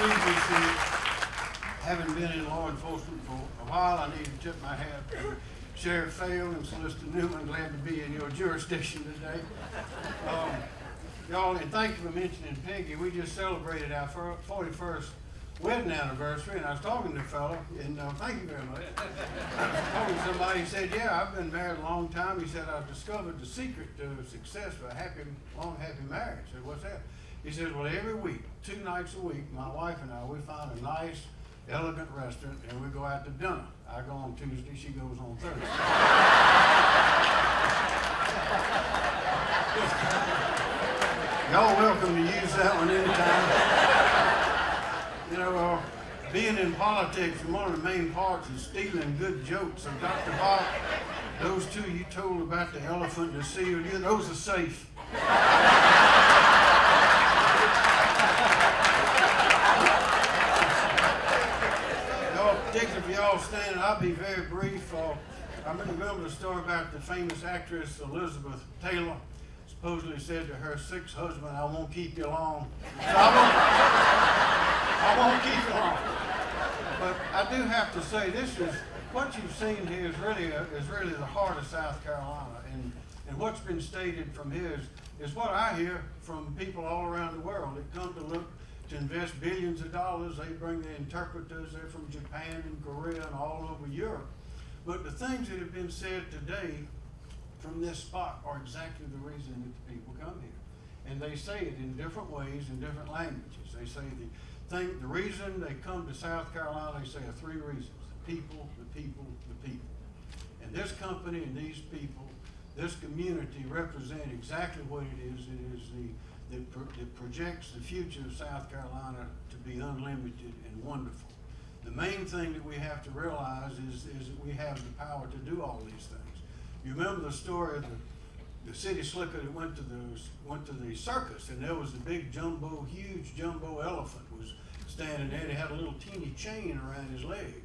previously, having been in law enforcement for a while, I need to tip my hat to Sheriff Faile and Solicitor Newman. Glad to be in your jurisdiction today. Um, Y'all, and thank you for mentioning Peggy. We just celebrated our 41st wedding anniversary, and I was talking to a fellow, and uh, thank you very much. Talking to somebody, he said, yeah, I've been married a long time. He said, I've discovered the secret to success for a happy, long, happy marriage. I said, what's that? He says, well, every week, two nights a week, my wife and I, we find a nice, elegant restaurant, and we go out to dinner. I go on Tuesday, she goes on Thursday. Y'all welcome to use that one anytime. You know, uh, being in politics, one of the main parts is stealing good jokes. So Dr. Bob, those two you told about the elephant and the seal, those are safe. Y'all, particularly for y'all standing, I'll be very brief. Uh, I remember the story about the famous actress Elizabeth Taylor supposedly said to her sixth husband, I won't keep you long. So I won't, I won't keep you long. But I do have to say, this is, what you've seen here is really, a, is really the heart of South Carolina. And, and what's been stated from here is, is what I hear from people all around the world that come to look to invest billions of dollars. They bring the interpreters, they're from Japan and Korea and all over Europe. But the things that have been said today from this spot are exactly the reason that the people come here. And they say it in different ways, in different languages. They say the thing, the reason they come to South Carolina, they say are three reasons. The people, the people, the people. And this company and these people, this community represent exactly what it is. It is the, that, pro- that projects the future of South Carolina to be unlimited and wonderful. The main thing that we have to realize is, is that we have the power to do all these things. You remember the story of the, the city slicker that went to the, went to the circus and there was a big jumbo, huge jumbo elephant was standing there and he had a little teeny chain around his leg.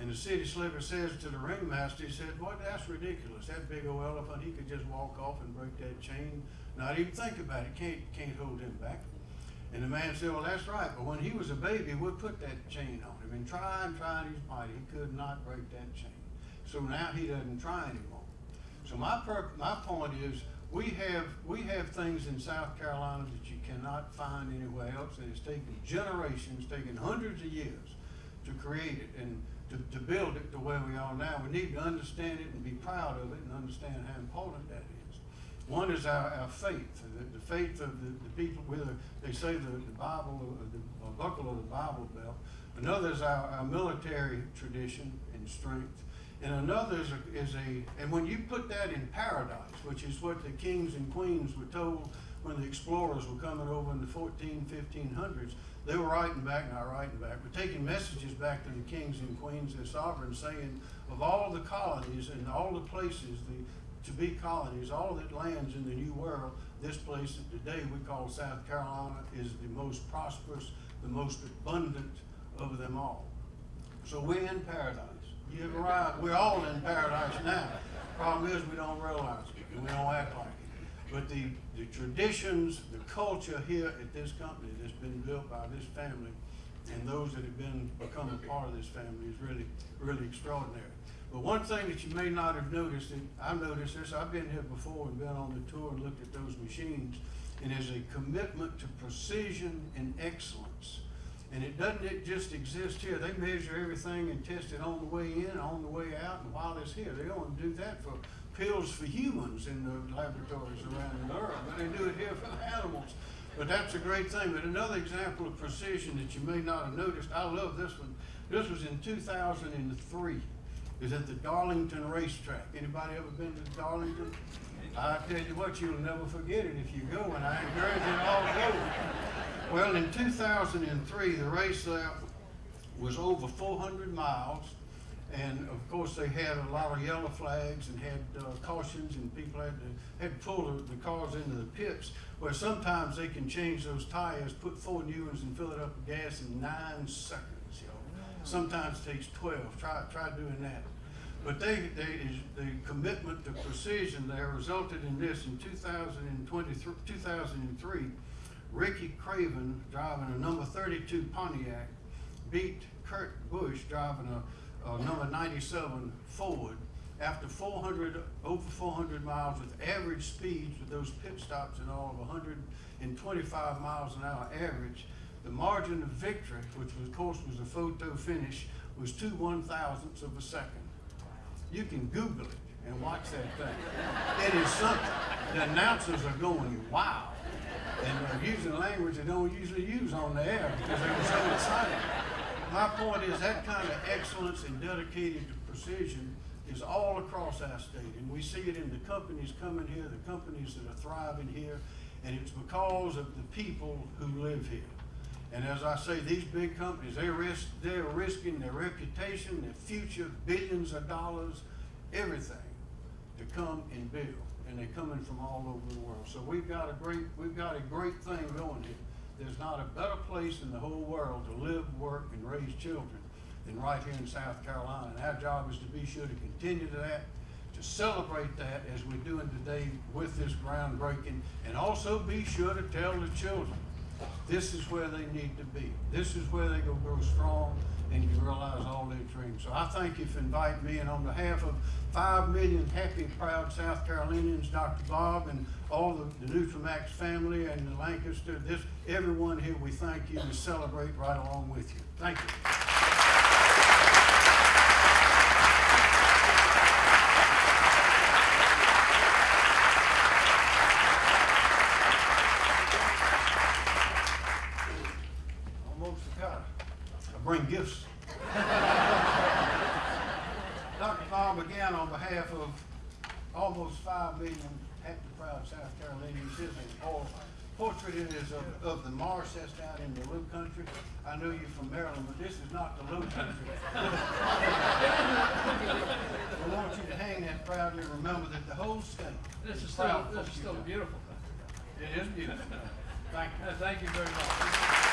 And the city slicker says to the ringmaster, he said, boy, that's ridiculous. That big old elephant, he could just walk off and break that chain, not even think about it, can't, can't hold him back. And the man said, well, that's right, but when he was a baby, we put that chain on him and try and try his might, he could not break that chain. So now he doesn't try anymore. So my my point is, we have, we have things in South Carolina that you cannot find anywhere else, and it's taken generations, taken hundreds of years to create it and to, to build it the way we are now. We need to understand it and be proud of it and understand how important that is. One is our, our faith, the, the faith of the, the people, whether they say the, the Bible, or the or buckle of the Bible belt. Another is our, our military tradition and strength. And another is a, is a, and when you put that in paradise, which is what the kings and queens were told when the explorers were coming over in the 14, 1500s, they were writing back, not writing back, but taking messages back to the kings and queens, and sovereigns, saying, of all the colonies and all the places, the to be colonies, all that lands in the New World, this place that today we call South Carolina is the most prosperous, the most abundant of them all. So we're in paradise. You're. We're all in paradise now. Problem is, we don't realize it and we don't act like it. But the, the traditions, the culture here at this company that's been built by this family and those that have been, become a part of this family is really, really extraordinary. But one thing that you may not have noticed, and I've noticed this, I've been here before and been on the tour and looked at those machines, and there's a commitment to precision and excellence. And it doesn't it just exist here. They measure everything and test it on the way in, on the way out, and while it's here. They don't do that for pills for humans in the laboratories around the world, but they do it here for animals. But that's a great thing. But another example of precision that you may not have noticed, I love this one. This was in 2003. Is at the Darlington Racetrack. Anybody ever been to Darlington? I tell you what, you'll never forget it if you go, and I encourage you all go. Well, in 2003, the race was over 400 miles, and of course they had a lot of yellow flags and had uh, cautions, and people had to had to pull the, the cars into the pits. Where sometimes they can change those tires, put four new ones, and fill it up with gas in nine seconds. You know, sometimes it takes 12. Try try doing that. But they, they, the commitment to precision there resulted in this in 2023, 2003 Ricky Craven driving a number thirty-two Pontiac beat Kurt Busch driving a, a number ninety-seven Ford after four hundred, over four hundred miles with average speeds with those pit stops and all of hundred and twenty-five miles an hour average. The margin of victory, which was, of course, was a photo finish, was two one thousandths of a second. You can Google it and watch that thing. It is something. The announcers are going, wow. And they're using language they don't usually use on the air because they were so excited. My point is that kind of excellence and dedicated to precision is all across our state. And we see it in the companies coming here, the companies that are thriving here. And it's because of the people who live here. And as I say, these big companies, they risk, they're risking their reputation, their future, billions of dollars, everything to come and build. And they're coming from all over the world. So we've got a great, we've got a great thing going here. There's not a better place in the whole world to live, work, and raise children than right here in South Carolina. And our job is to be sure to continue to that, to celebrate that as we're doing today with this groundbreaking, and also be sure to tell the children, this is where they need to be. This is where they gonna grow strong and you realize all their dreams. So I thank you for inviting me, and on behalf of five million happy, proud South Carolinians, Dr. Bob, and all the, the Nutramax family and the Lancaster, this, everyone here, we thank you and celebrate right along with you. Thank you. Almost forgot. I bring gifts. Again, on behalf of almost five million happy, proud South Carolinians, a por- portrait it is of, of the marsh that's down in the low country. I know you're from Maryland, but this is not the low country. I want you to hang that proudly, and remember that the whole state This is still, this is still done. beautiful. It is beautiful. Thank you. Thank you very much.